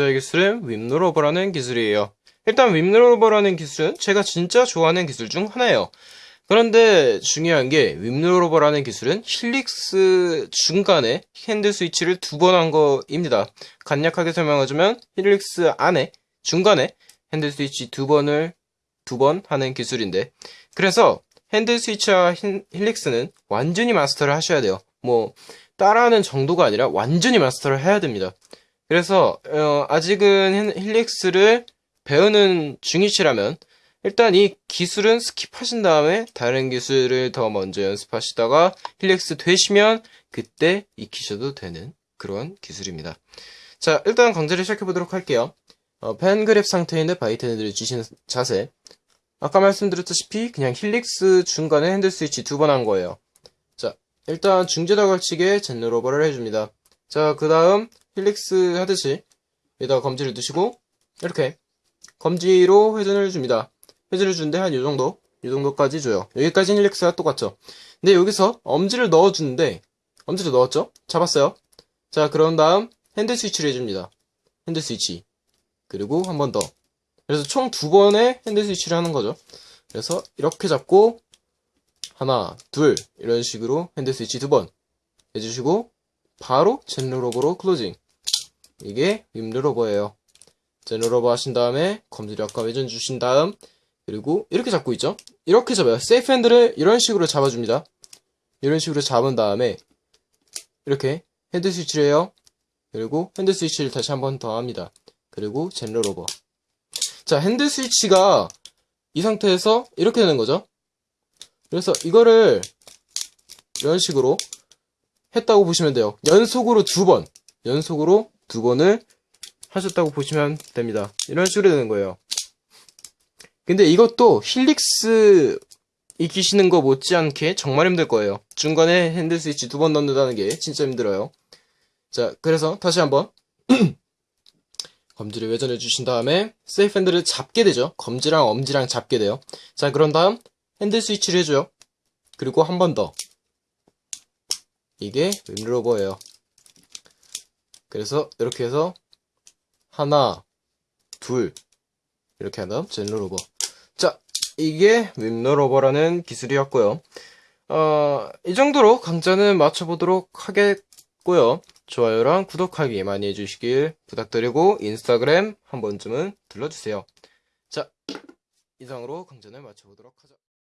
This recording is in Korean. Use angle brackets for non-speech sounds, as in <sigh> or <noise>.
번째 기술은 윈로버라는 기술이에요. 일단 윈로버라는 기술은 제가 진짜 좋아하는 기술 중 하나예요. 그런데 중요한 게 윈로버라는 기술은 helix 중간에 hand switch를 두 번 한 거입니다. 간략하게 설명하자면 helix 안에 중간에 hand switch 두 번을 두 번 하는 기술인데 그래서 hand switch와 힐- helix는 완전히 마스터를 하셔야 돼요. 뭐 따라하는 정도가 아니라 완전히 마스터를 해야 됩니다. 그래서 어, 아직은 힐- helix를 배우는 중이시라면 일단 이 기술은 skip하신 다음에 다른 기술을 더 먼저 연습하시다가 helix 되시면 그때 익히셔도 되는 그런 기술입니다. 자, 일단 강좌를 시작해 보도록 할게요. 어, pen grip 상태에 있는 bite handle을 쥐신 자세. 아까 말씀드렸다시피 그냥 helix 중간에 handle switch 두 번 한 거예요. 자, 일단 중재다 걸치게 Zen rollover를 해줍니다. 자, 그 다음 helix 하듯이 여기다가 검지를 두시고 이렇게 검지로 회전을 줍니다. 회전을 주는데 한 요 정도, 요 정도까지 줘요. 여기까지는 helix가 똑같죠. 근데 여기서 엄지를 넣어주는데 엄지를 넣었죠? 잡았어요. 자, 그런 다음 handle switch를 해줍니다. handle switch. 그리고 한 번 더. 그래서 총 두 번의 handle switch를 하는 거죠. 그래서 이렇게 잡고 하나, 둘 이런 식으로 핸들 스위치 두 번 해주시고 바로 zen rollover로 closing. 이게 윈드로버예요. zen rollover 하신 다음에 검지를 아까 회전 주신 다음 그리고 이렇게 잡고 있죠. 이렇게 잡아요. 세이프 핸들을 이런 식으로 잡아줍니다. 이런 식으로 잡은 다음에 이렇게 핸들 스위치를 해요. 그리고 핸들 스위치를 다시 한 번 더 합니다. 그리고 zen rollover. 자, 핸들 스위치가 이 상태에서 이렇게 되는 거죠. 그래서 이거를 이런 식으로 했다고 보시면 돼요. 연속으로 두 번, 연속으로 두 번을 하셨다고 보시면 됩니다. 이런 식으로 되는 거예요. 근데 이것도 helix 익히시는 거 못지않게 정말 힘들 거예요. 중간에 핸들 스위치 두 번 넣는다는 게 진짜 힘들어요. 자, 그래서 다시 한번 <clears throat> 검지를 회전해 주신 다음에 세이프 핸들을 잡게 되죠. 검지랑 엄지랑 잡게 돼요. 자, 그런 다음 핸들 스위치를 해줘요. 그리고 한 번 더. 이게 윈로버예요. 그래서 이렇게 해서 하나, 둘 이렇게 한 다음 젠로로버. 자, 이게 윈로버라는 기술이었고요. 어, 이 정도로 강좌는 마쳐보도록 하겠고요. 좋아요랑 구독하기 많이 해주시길 부탁드리고 인스타그램 한 번쯤은 들러주세요. 자, 이상으로 강좌는 마쳐보도록 하죠.